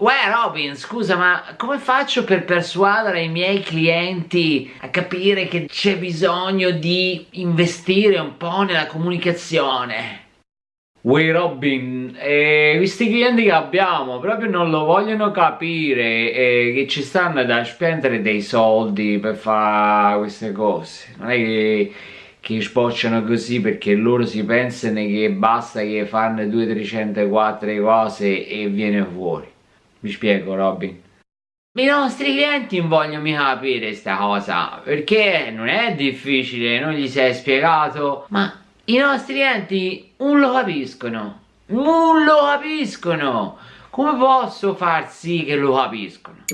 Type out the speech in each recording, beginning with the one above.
Uè Robin, scusa, ma come faccio per persuadere i miei clienti a capire che c'è bisogno di investire un po' nella comunicazione? Uè Robin, eh, questi clienti che abbiamo proprio non lo vogliono capire eh, che ci stanno da spendere dei soldi per fare queste cose. Non è che, che sbocciano così perché loro si pensano che basta che fanno 200, 300, 4 cose e viene fuori. Mi spiego Robin. I nostri clienti vogliono capire sta cosa perché non è difficile, non gli sei spiegato, ma i nostri clienti non lo capiscono, non lo capiscono. Come posso far sì che lo capiscono?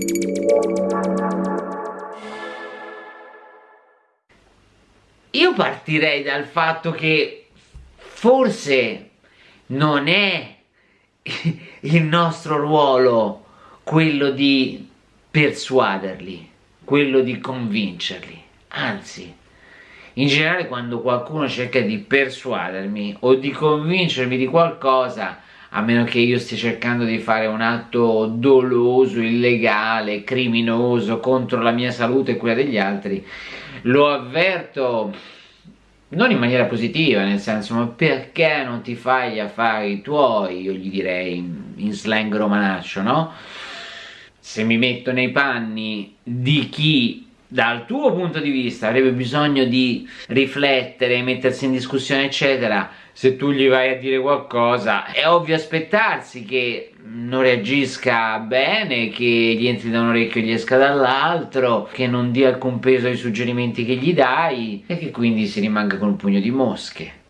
Io partirei dal fatto che forse non è il nostro ruolo quello di persuaderli, quello di convincerli, anzi, in generale quando qualcuno cerca di persuadermi o di convincermi di qualcosa, a meno che io stia cercando di fare un atto doloso, illegale, criminoso contro la mia salute e quella degli altri, lo avverto non in maniera positiva, nel senso, ma perché non ti fai gli affari tuoi, io gli direi in slang romanaccio, no? Se mi metto nei panni di chi dal tuo punto di vista avrebbe bisogno di riflettere, mettersi in discussione eccetera se tu gli vai a dire qualcosa è ovvio aspettarsi che non reagisca bene, che gli entri da un orecchio e gli esca dall'altro, che non dia alcun peso ai suggerimenti che gli dai e che quindi si rimanga con un pugno di mosche.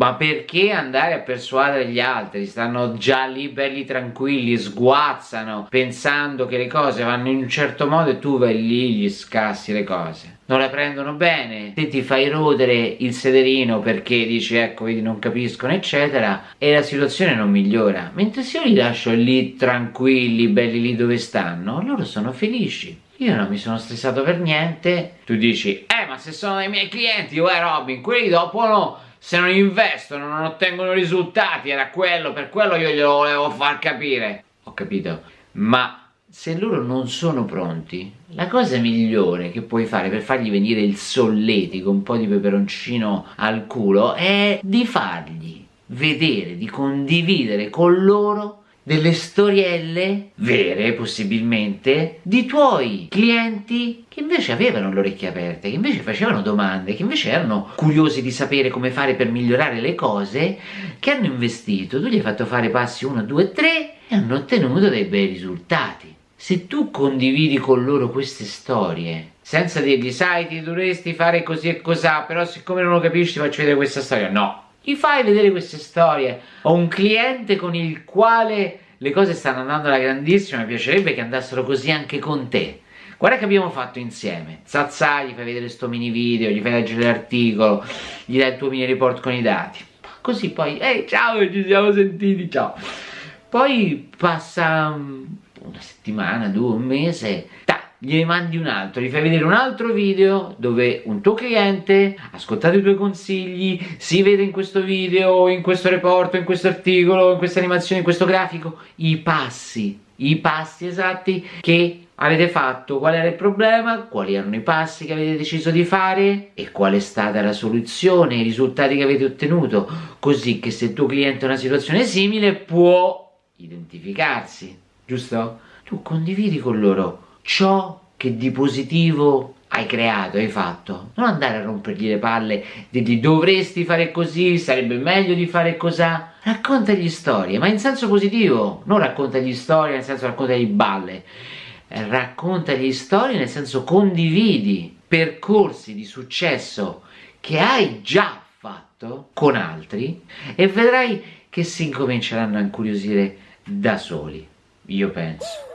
Ma perché andare a persuadere gli altri? Stanno già lì belli tranquilli, sguazzano, pensando che le cose vanno in un certo modo e tu vai lì gli scassi le cose. Non le prendono bene, te ti fai rodere il sederino perché dici ecco vedi non capiscono eccetera e la situazione non migliora. Mentre se io li lascio lì tranquilli, belli lì dove stanno, loro sono felici. Io non mi sono stressato per niente. Tu dici, eh ma se sono dei miei clienti, uè Robin, quelli dopo no. Se non investono non ottengono risultati era quello per quello io glielo volevo far capire. Ho capito. Ma se loro non sono pronti la cosa migliore che puoi fare per fargli venire il solletico un po' di peperoncino al culo è di fargli vedere di condividere con loro delle storielle vere possibilmente di tuoi clienti che invece avevano le orecchie aperte, che invece facevano domande, che invece erano curiosi di sapere come fare per migliorare le cose, che hanno investito, tu gli hai fatto fare passi 1, 2, 3 e hanno ottenuto dei bei risultati. Se tu condividi con loro queste storie, senza dirgli sai ti dovresti fare così e cos'ha, però siccome non lo capisci ti faccio vedere questa storia, no, gli fai vedere queste storie. Ho un cliente con il quale le cose stanno andando alla grandissima mi piacerebbe che andassero così anche con te. Guarda che abbiamo fatto insieme. Zazza gli fai vedere sto mini video gli fai leggere l'articolo gli dai il tuo mini report con i dati. Così poi ehi ciao ci siamo sentiti ciao. Poi passa mm, una settimana, due, un mese gli mandi un altro, gli fai vedere un altro video dove un tuo cliente ha ascoltato i tuoi consigli, si vede in questo video, in questo report, in questo articolo, in questa animazione, in questo grafico, i passi, i passi esatti che avete fatto, qual era il problema, quali erano i passi che avete deciso di fare e qual è stata la soluzione, i risultati che avete ottenuto, così che se il tuo cliente ha una situazione simile può identificarsi, giusto? Tu condividi con loro ciò che di positivo hai creato, hai fatto. Non andare a rompergli le palle, dirgli dovresti fare così, sarebbe meglio di fare così. Raccontagli storie, ma in senso positivo, non raccontagli storie nel senso raccontagli balle. Raccontagli storie nel senso condividi percorsi di successo che hai già fatto con altri e vedrai che si incominceranno a incuriosire da soli, io penso.